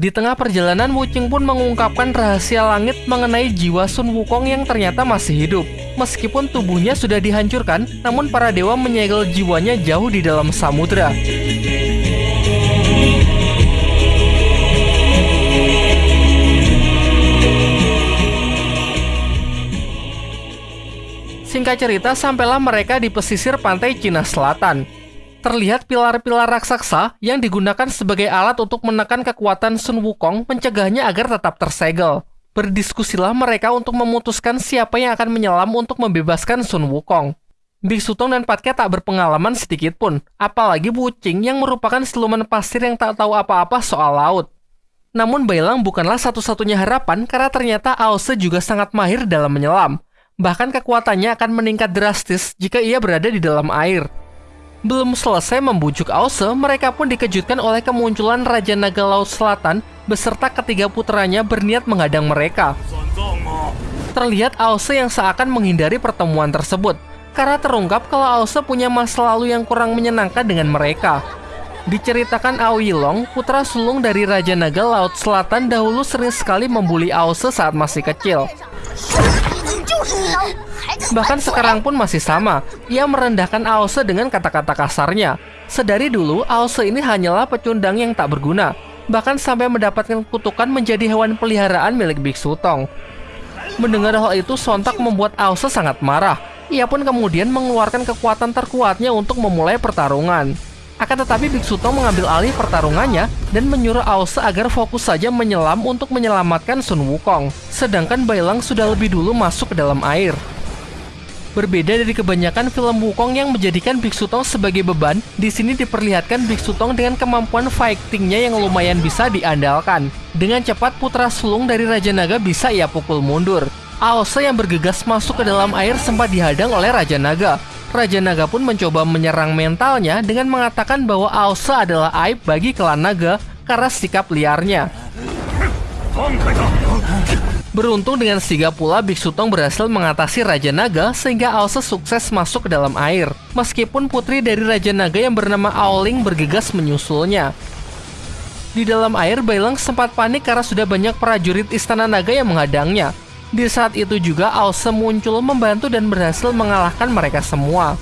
Di tengah perjalanan, Wuching pun mengungkapkan rahasia langit mengenai jiwa Sun Wukong yang ternyata masih hidup. Meskipun tubuhnya sudah dihancurkan, namun para dewa menyegel jiwanya jauh di dalam samudra. Singkat cerita, sampailah mereka di pesisir pantai Cina Selatan terlihat pilar-pilar raksasa yang digunakan sebagai alat untuk menekan kekuatan Sun Wukong mencegahnya agar tetap tersegel. Berdiskusilah mereka untuk memutuskan siapa yang akan menyelam untuk membebaskan Sun Wukong. Biksu Tong dan Patke tak berpengalaman sedikit pun, apalagi Wuching yang merupakan siluman pasir yang tak tahu apa-apa soal laut. Namun Bailang bukanlah satu-satunya harapan karena ternyata Aose juga sangat mahir dalam menyelam. Bahkan kekuatannya akan meningkat drastis jika ia berada di dalam air. Belum selesai membujuk Ause, mereka pun dikejutkan oleh kemunculan Raja Naga Laut Selatan beserta ketiga putranya berniat menghadang mereka. Terlihat Ause yang seakan menghindari pertemuan tersebut, karena terungkap kalau Ause punya masa lalu yang kurang menyenangkan dengan mereka. Diceritakan Aoi Long, putra sulung dari Raja Naga Laut Selatan dahulu sering sekali membuli Ause saat masih kecil. Bahkan sekarang pun masih sama, ia merendahkan Aose dengan kata-kata kasarnya. Sedari dulu, Aose ini hanyalah pecundang yang tak berguna, bahkan sampai mendapatkan kutukan menjadi hewan peliharaan milik Biksu Tong. Mendengar hal itu sontak membuat Aose sangat marah. Ia pun kemudian mengeluarkan kekuatan terkuatnya untuk memulai pertarungan. Akan tetapi Biksu Tong mengambil alih pertarungannya dan menyuruh Aose agar fokus saja menyelam untuk menyelamatkan Sun Wukong. Sedangkan Bailang sudah lebih dulu masuk ke dalam air. Berbeda dari kebanyakan film Wukong yang menjadikan Biksu Tong sebagai beban, di sini diperlihatkan Biksu Tong dengan kemampuan fightingnya yang lumayan bisa diandalkan. Dengan cepat putra sulung dari Raja Naga bisa ia pukul mundur. Aose yang bergegas masuk ke dalam air sempat dihadang oleh Raja Naga. Raja Naga pun mencoba menyerang mentalnya dengan mengatakan bahwa Aose adalah aib bagi klan Naga karena sikap liarnya. Beruntung dengan sigap pula Biksu Tong berhasil mengatasi Raja Naga sehingga Aose sukses masuk ke dalam air. Meskipun putri dari Raja Naga yang bernama Aoling bergegas menyusulnya. Di dalam air, Bailang sempat panik karena sudah banyak prajurit Istana Naga yang menghadangnya. Di saat itu juga Aose muncul membantu dan berhasil mengalahkan mereka semua.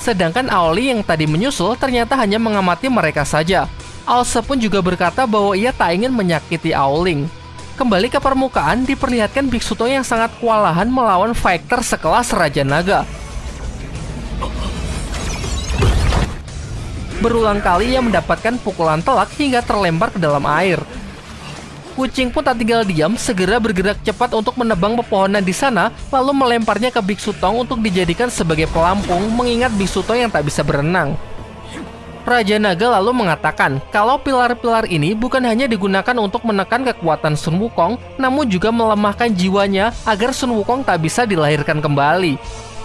Sedangkan Aoli yang tadi menyusul ternyata hanya mengamati mereka saja. Aose pun juga berkata bahwa ia tak ingin menyakiti Aoling. Kembali ke permukaan, diperlihatkan Biksu Tong yang sangat kewalahan melawan fighter sekelas Raja Naga. Berulang kali ia mendapatkan pukulan telak hingga terlempar ke dalam air. Kucing pun tak tinggal diam, segera bergerak cepat untuk menebang pepohonan di sana, lalu melemparnya ke Biksu Tong untuk dijadikan sebagai pelampung, mengingat Biksu Tong yang tak bisa berenang. Raja Naga lalu mengatakan kalau pilar-pilar ini bukan hanya digunakan untuk menekan kekuatan Sun Wukong, namun juga melemahkan jiwanya agar Sun Wukong tak bisa dilahirkan kembali.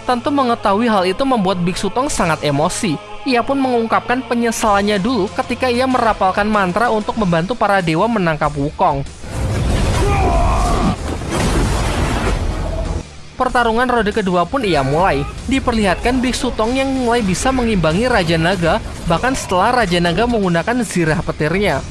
Tentu mengetahui hal itu membuat Biksu Tong sangat emosi, ia pun mengungkapkan penyesalannya dulu ketika ia merapalkan mantra untuk membantu para dewa menangkap Wukong. Pertarungan rode kedua pun ia mulai. Diperlihatkan Biksu Tong yang mulai bisa mengimbangi Raja Naga, bahkan setelah Raja Naga menggunakan zirah petirnya.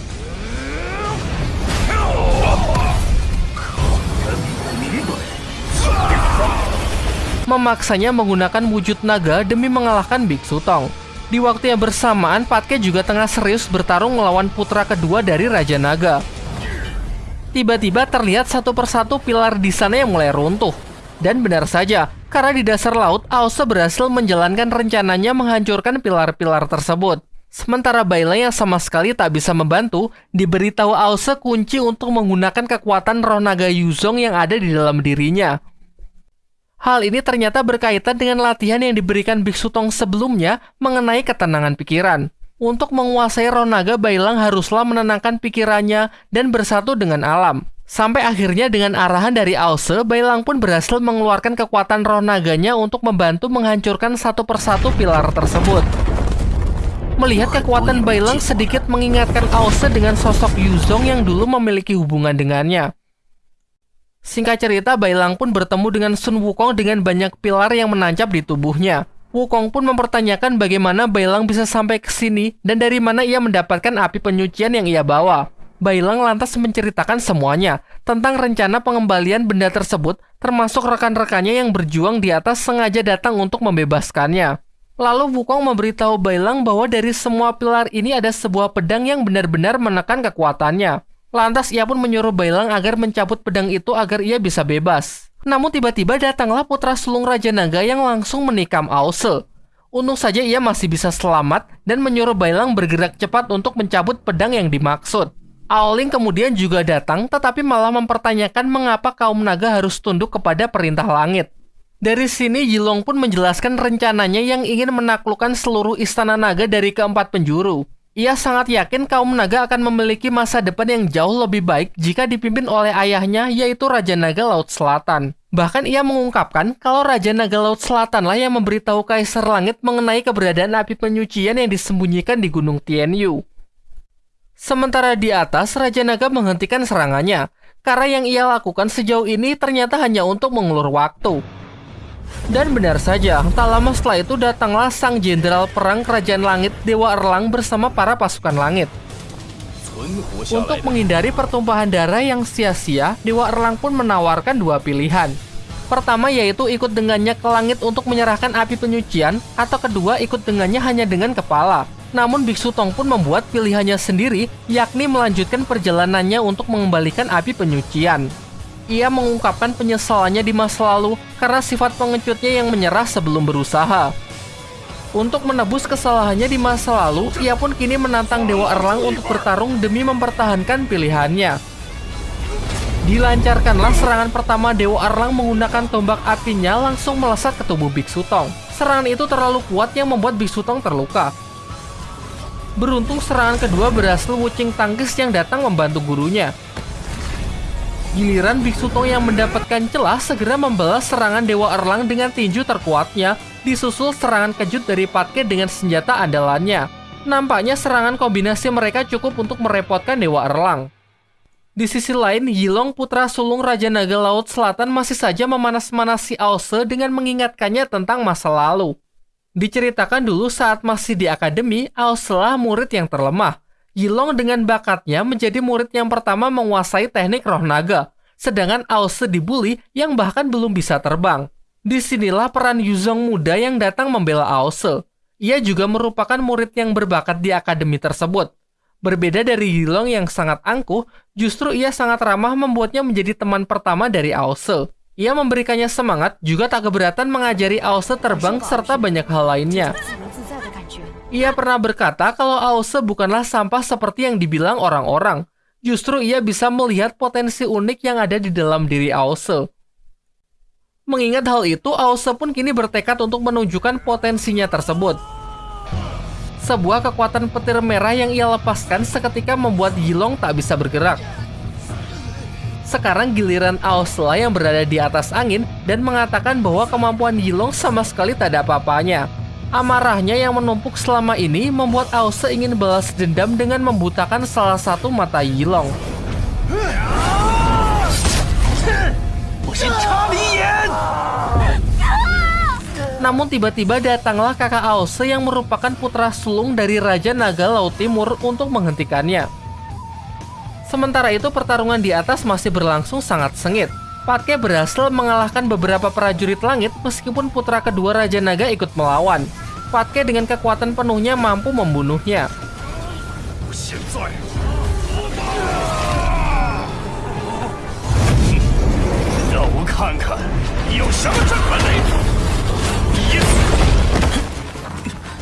Memaksanya menggunakan wujud naga demi mengalahkan Biksu Tong. Di waktu yang bersamaan, Patke juga tengah serius bertarung melawan putra kedua dari Raja Naga. Tiba-tiba terlihat satu persatu pilar di sana yang mulai runtuh. Dan benar saja, karena di dasar laut, Aose berhasil menjalankan rencananya menghancurkan pilar-pilar tersebut. Sementara Baila yang sama sekali tak bisa membantu, diberitahu Aose kunci untuk menggunakan kekuatan roh naga Yuzong yang ada di dalam dirinya. Hal ini ternyata berkaitan dengan latihan yang diberikan Biksu Tong sebelumnya mengenai ketenangan pikiran. Untuk menguasai roh naga, Bailang haruslah menenangkan pikirannya dan bersatu dengan alam. Sampai akhirnya dengan arahan dari Aose, Bailang pun berhasil mengeluarkan kekuatan roh naganya untuk membantu menghancurkan satu persatu pilar tersebut. Melihat kekuatan Bailang sedikit mengingatkan Aose dengan sosok Yuzong yang dulu memiliki hubungan dengannya. Singkat cerita, Bailang pun bertemu dengan Sun Wukong dengan banyak pilar yang menancap di tubuhnya. Wukong pun mempertanyakan bagaimana Bailang bisa sampai ke sini dan dari mana ia mendapatkan api penyucian yang ia bawa. Bailang lantas menceritakan semuanya tentang rencana pengembalian benda tersebut, termasuk rekan-rekannya yang berjuang di atas sengaja datang untuk membebaskannya. Lalu Wukong memberitahu Bailang bahwa dari semua pilar ini ada sebuah pedang yang benar-benar menekan kekuatannya. Lantas ia pun menyuruh Bailang agar mencabut pedang itu agar ia bisa bebas. Namun tiba-tiba datanglah putra sulung Raja Naga yang langsung menikam Ause. Untung saja ia masih bisa selamat dan menyuruh Bailang bergerak cepat untuk mencabut pedang yang dimaksud. Aoling kemudian juga datang tetapi malah mempertanyakan mengapa kaum naga harus tunduk kepada perintah langit. Dari sini Yilong pun menjelaskan rencananya yang ingin menaklukkan seluruh istana naga dari keempat penjuru. Ia sangat yakin kaum naga akan memiliki masa depan yang jauh lebih baik jika dipimpin oleh ayahnya yaitu Raja Naga Laut Selatan. Bahkan ia mengungkapkan kalau Raja Naga Laut Selatanlah yang memberitahu Kaisar Langit mengenai keberadaan api penyucian yang disembunyikan di Gunung Tianyu. Sementara di atas, Raja Naga menghentikan serangannya, karena yang ia lakukan sejauh ini ternyata hanya untuk mengulur waktu. Dan benar saja, tak lama setelah itu datanglah sang jenderal perang kerajaan langit Dewa Erlang bersama para pasukan langit. Untuk menghindari pertumpahan darah yang sia-sia, Dewa Erlang pun menawarkan dua pilihan. Pertama yaitu ikut dengannya ke langit untuk menyerahkan api penyucian, atau kedua ikut dengannya hanya dengan kepala. Namun Biksu Tong pun membuat pilihannya sendiri, yakni melanjutkan perjalanannya untuk mengembalikan api penyucian. Ia mengungkapkan penyesalannya di masa lalu karena sifat pengecutnya yang menyerah sebelum berusaha. Untuk menebus kesalahannya di masa lalu, ia pun kini menantang Dewa Erlang untuk bertarung demi mempertahankan pilihannya. Dilancarkanlah serangan pertama Dewa Erlang menggunakan tombak apinya langsung melesat ke tubuh Biksu Tong. Serangan itu terlalu kuat yang membuat Biksu Tong terluka. Beruntung serangan kedua berhasil Wucing Tangkis yang datang membantu gurunya. Giliran Biksu Tong yang mendapatkan celah segera membalas serangan Dewa Erlang dengan tinju terkuatnya, disusul serangan kejut dari Patke dengan senjata andalannya. Nampaknya serangan kombinasi mereka cukup untuk merepotkan Dewa Erlang. Di sisi lain, Yilong putra sulung Raja Naga Laut Selatan masih saja memanas-manasi Ause dengan mengingatkannya tentang masa lalu. Diceritakan dulu saat masih di akademi, Auslah murid yang terlemah. Yilong dengan bakatnya menjadi murid yang pertama menguasai teknik roh naga, sedangkan Ause dibully yang bahkan belum bisa terbang. Di sinilah peran Yuzong muda yang datang membela Ause. Ia juga merupakan murid yang berbakat di akademi tersebut. Berbeda dari Yilong yang sangat angkuh, justru ia sangat ramah membuatnya menjadi teman pertama dari Ause. Ia memberikannya semangat, juga tak keberatan mengajari Ause terbang serta banyak hal lainnya. Ia pernah berkata kalau Ause bukanlah sampah seperti yang dibilang orang-orang. Justru ia bisa melihat potensi unik yang ada di dalam diri Ause. Mengingat hal itu, Ause pun kini bertekad untuk menunjukkan potensinya tersebut. Sebuah kekuatan petir merah yang ia lepaskan seketika membuat Yilong tak bisa bergerak. Sekarang giliran Ausla yang berada di atas angin dan mengatakan bahwa kemampuan Yilong sama sekali tak ada apa-apanya. Amarahnya yang menumpuk selama ini membuat Ause ingin balas dendam dengan membutakan salah satu mata Yilong. Namun tiba-tiba datanglah kakak Ause yang merupakan putra sulung dari Raja Naga Laut Timur untuk menghentikannya. Sementara itu pertarungan di atas masih berlangsung sangat sengit. Patke berhasil mengalahkan beberapa prajurit langit meskipun putra kedua Raja Naga ikut melawan. Patke dengan kekuatan penuhnya mampu membunuhnya.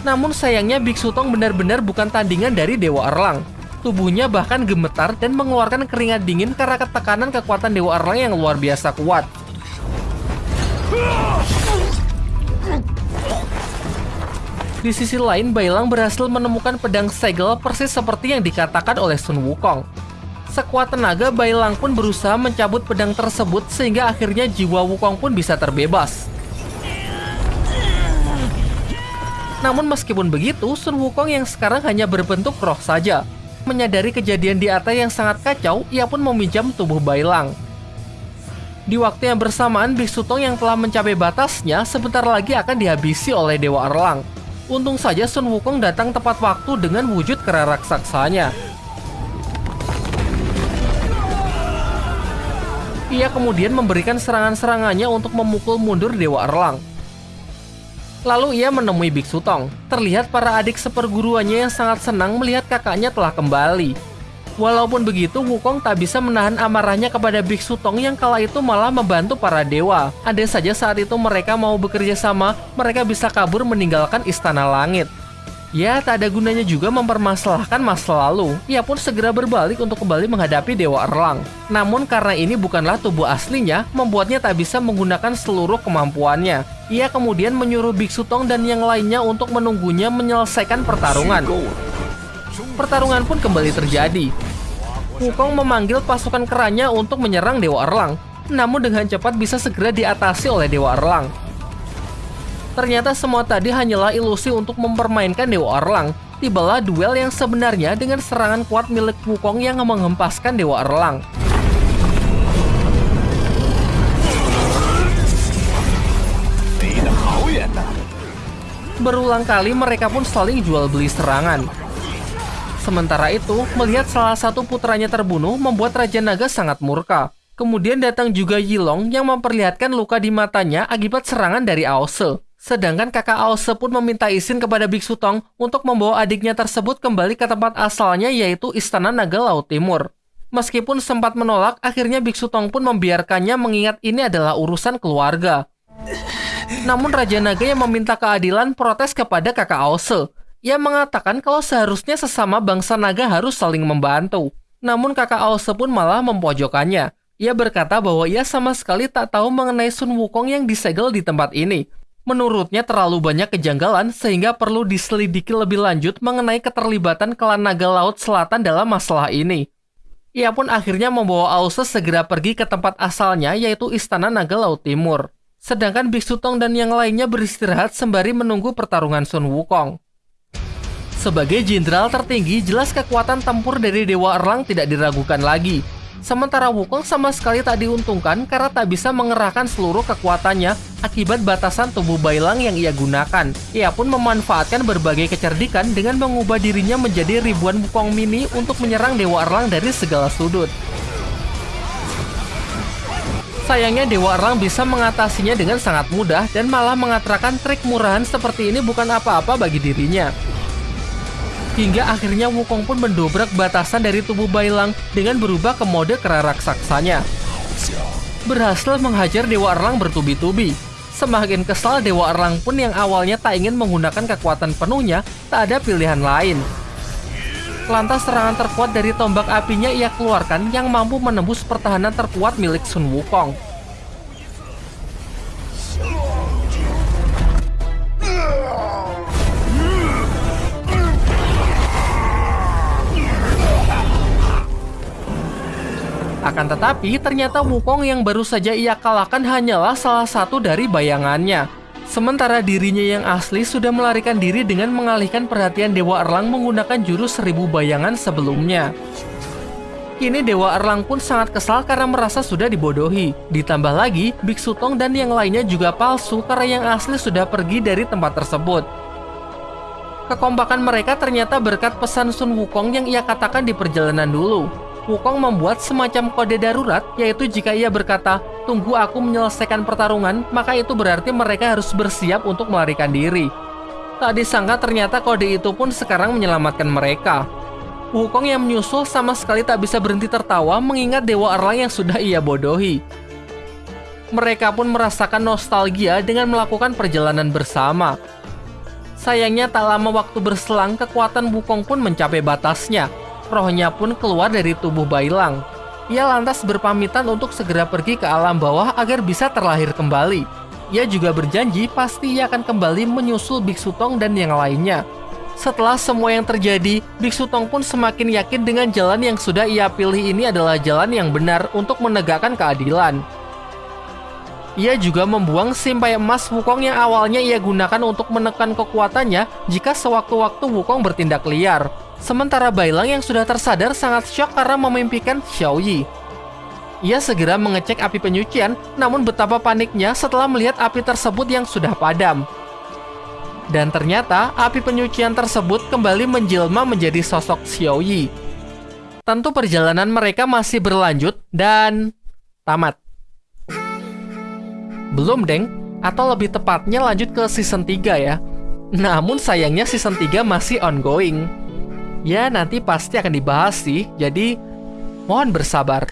Namun sayangnya Biksu Tong benar-benar bukan tandingan dari Dewa Erlang. Tubuhnya bahkan gemetar dan mengeluarkan keringat dingin karena ketekanan kekuatan Dewa Erlang yang luar biasa kuat. Di sisi lain, Bailang berhasil menemukan pedang segel persis seperti yang dikatakan oleh Sun Wukong. Sekuat tenaga, Bailang pun berusaha mencabut pedang tersebut sehingga akhirnya jiwa Wukong pun bisa terbebas. Namun meskipun begitu, Sun Wukong yang sekarang hanya berbentuk roh saja. Menyadari kejadian di atas yang sangat kacau, ia pun meminjam tubuh Bailang. Di waktu yang bersamaan, Biksu Tong yang telah mencapai batasnya sebentar lagi akan dihabisi oleh Dewa Erlang. Untung saja Sun Wukong datang tepat waktu dengan wujud kera raksasanya. Ia kemudian memberikan serangan-serangannya untuk memukul mundur Dewa Erlang. Lalu ia menemui Biksu Tong. Terlihat para adik seperguruannya yang sangat senang melihat kakaknya telah kembali. Walaupun begitu, Wukong tak bisa menahan amarahnya kepada Biksu Tong yang kala itu malah membantu para dewa. Ada saja saat itu mereka mau bekerja sama, mereka bisa kabur meninggalkan Istana Langit. Ya, tak ada gunanya juga mempermasalahkan masa lalu. Ia pun segera berbalik untuk kembali menghadapi Dewa Erlang. Namun karena ini bukanlah tubuh aslinya, membuatnya tak bisa menggunakan seluruh kemampuannya. Ia kemudian menyuruh Biksu Tong dan yang lainnya untuk menunggunya menyelesaikan pertarungan. Pertarungan pun kembali terjadi. Wukong memanggil pasukan kerannya untuk menyerang Dewa Erlang, namun dengan cepat bisa segera diatasi oleh Dewa Erlang. Ternyata semua tadi hanyalah ilusi untuk mempermainkan Dewa Erlang. Tibalah duel yang sebenarnya dengan serangan kuat milik Wukong yang menghempaskan Dewa Erlang. Berulang kali mereka pun saling jual beli serangan. Sementara itu, melihat salah satu putranya terbunuh membuat Raja Naga sangat murka. Kemudian datang juga Yilong yang memperlihatkan luka di matanya akibat serangan dari Aose. Sedangkan kakak Aose pun meminta izin kepada Biksu Tong untuk membawa adiknya tersebut kembali ke tempat asalnya yaitu Istana Naga Laut Timur. Meskipun sempat menolak, akhirnya Biksu Tong pun membiarkannya mengingat ini adalah urusan keluarga. Namun Raja Naga yang meminta keadilan protes kepada kakak Aose. Ia mengatakan kalau seharusnya sesama bangsa naga harus saling membantu. Namun kakak Aose pun malah mempojokannya. Ia berkata bahwa ia sama sekali tak tahu mengenai Sun Wukong yang disegel di tempat ini. Menurutnya terlalu banyak kejanggalan sehingga perlu diselidiki lebih lanjut mengenai keterlibatan klan naga laut selatan dalam masalah ini. Ia pun akhirnya membawa Ause segera pergi ke tempat asalnya yaitu Istana Naga Laut Timur. Sedangkan Biksu Tong dan yang lainnya beristirahat sembari menunggu pertarungan Sun Wukong. Sebagai jenderal tertinggi, jelas kekuatan tempur dari Dewa Erlang tidak diragukan lagi. Sementara Wukong sama sekali tak diuntungkan karena tak bisa mengerahkan seluruh kekuatannya akibat batasan tubuh Bailang yang ia gunakan. Ia pun memanfaatkan berbagai kecerdikan dengan mengubah dirinya menjadi ribuan Wukong mini untuk menyerang Dewa Erlang dari segala sudut. Sayangnya Dewa Erlang bisa mengatasinya dengan sangat mudah dan malah mengatakan trik murahan seperti ini bukan apa-apa bagi dirinya. Hingga akhirnya Wukong pun mendobrak batasan dari tubuh Bailang dengan berubah ke mode kera raksasanya. Berhasil menghajar Dewa Erlang bertubi-tubi. Semakin kesal Dewa Erlang pun yang awalnya tak ingin menggunakan kekuatan penuhnya, tak ada pilihan lain. Lantas serangan terkuat dari tombak apinya ia keluarkan yang mampu menembus pertahanan terkuat milik Sun Wukong. Akan tetapi, ternyata Wukong yang baru saja ia kalahkan hanyalah salah satu dari bayangannya. Sementara dirinya yang asli sudah melarikan diri dengan mengalihkan perhatian Dewa Erlang menggunakan jurus seribu bayangan sebelumnya. Kini Dewa Erlang pun sangat kesal karena merasa sudah dibodohi. Ditambah lagi, Biksu Tong dan yang lainnya juga palsu karena yang asli sudah pergi dari tempat tersebut. Kekompakan mereka ternyata berkat pesan Sun Wukong yang ia katakan di perjalanan dulu. Wukong membuat semacam kode darurat, yaitu jika ia berkata, tunggu aku menyelesaikan pertarungan, maka itu berarti mereka harus bersiap untuk melarikan diri. Tak disangka ternyata kode itu pun sekarang menyelamatkan mereka. Wukong yang menyusul sama sekali tak bisa berhenti tertawa mengingat Dewa Erlang yang sudah ia bodohi. Mereka pun merasakan nostalgia dengan melakukan perjalanan bersama. Sayangnya tak lama waktu berselang, kekuatan Wukong pun mencapai batasnya, rohnya pun keluar dari tubuh Bailang. Ia lantas berpamitan untuk segera pergi ke alam bawah agar bisa terlahir kembali. Ia juga berjanji pasti ia akan kembali menyusul Biksu Tong dan yang lainnya. Setelah semua yang terjadi, Biksu Tong pun semakin yakin dengan jalan yang sudah ia pilih ini adalah jalan yang benar untuk menegakkan keadilan. Ia juga membuang simpai emas Wukong yang awalnya ia gunakan untuk menekan kekuatannya jika sewaktu-waktu Wukong bertindak liar. Sementara Bailang yang sudah tersadar sangat shock karena memimpikan Xiao Yi. Ia segera mengecek api penyucian, namun betapa paniknya setelah melihat api tersebut yang sudah padam. Dan ternyata api penyucian tersebut kembali menjelma menjadi sosok Xiao Yi. Tentu perjalanan mereka masih berlanjut dan tamat. Belum, Deng. Atau lebih tepatnya lanjut ke season 3 ya. Namun sayangnya season 3 masih ongoing. Ya, nanti pasti akan dibahas sih, jadi mohon bersabar.